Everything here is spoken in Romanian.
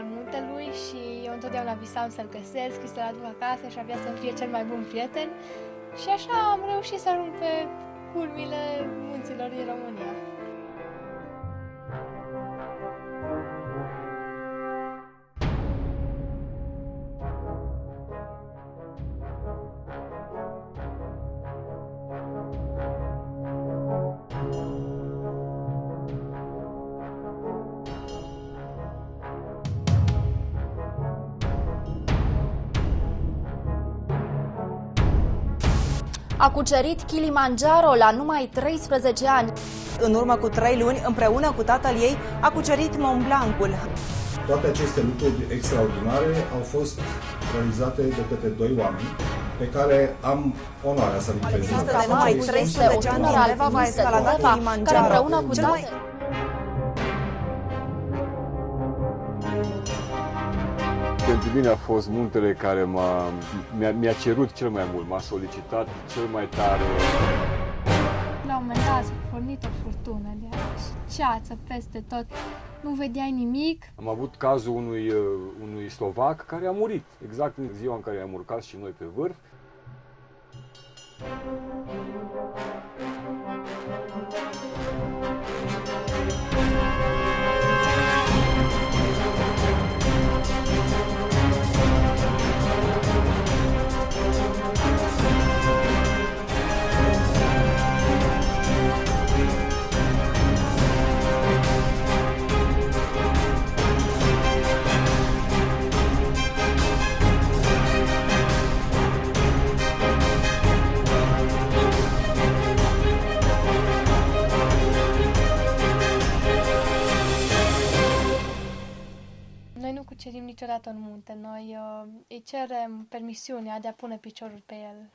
al muntelui și eu întotdeauna visam să-l găsesc și să-l aduc acasă și abia să fie cel mai bun prieten. Și așa am reușit să ajung pe culmile munților din România. A cucerit Kilimanjaro la numai 13 ani. În urmă cu trei luni, împreună cu tatăl ei, a cucerit Mont Blancul. Toate aceste lucruri extraordinare au fost realizate de către doi oameni pe care am onoarea să-l prezint. Există de numai 13 ani din Leva va escalada care Kilimanjaro. împreună cu Cel mai- tatăl Pentru mine a fost muntele care m-a, mi-a, mi-a cerut cel mai mult, m-a solicitat cel mai tare. La un moment dat s-a pornit o furtună de aia și ceață peste tot. Nu vedeai nimic. Am avut cazul unui, uh, unui slovac care a murit, exact în ziua în care am urcat și noi pe vârf. Noi nu cucerim niciodată un munte, noi uh, îi cerem permisiunea de a pune piciorul pe el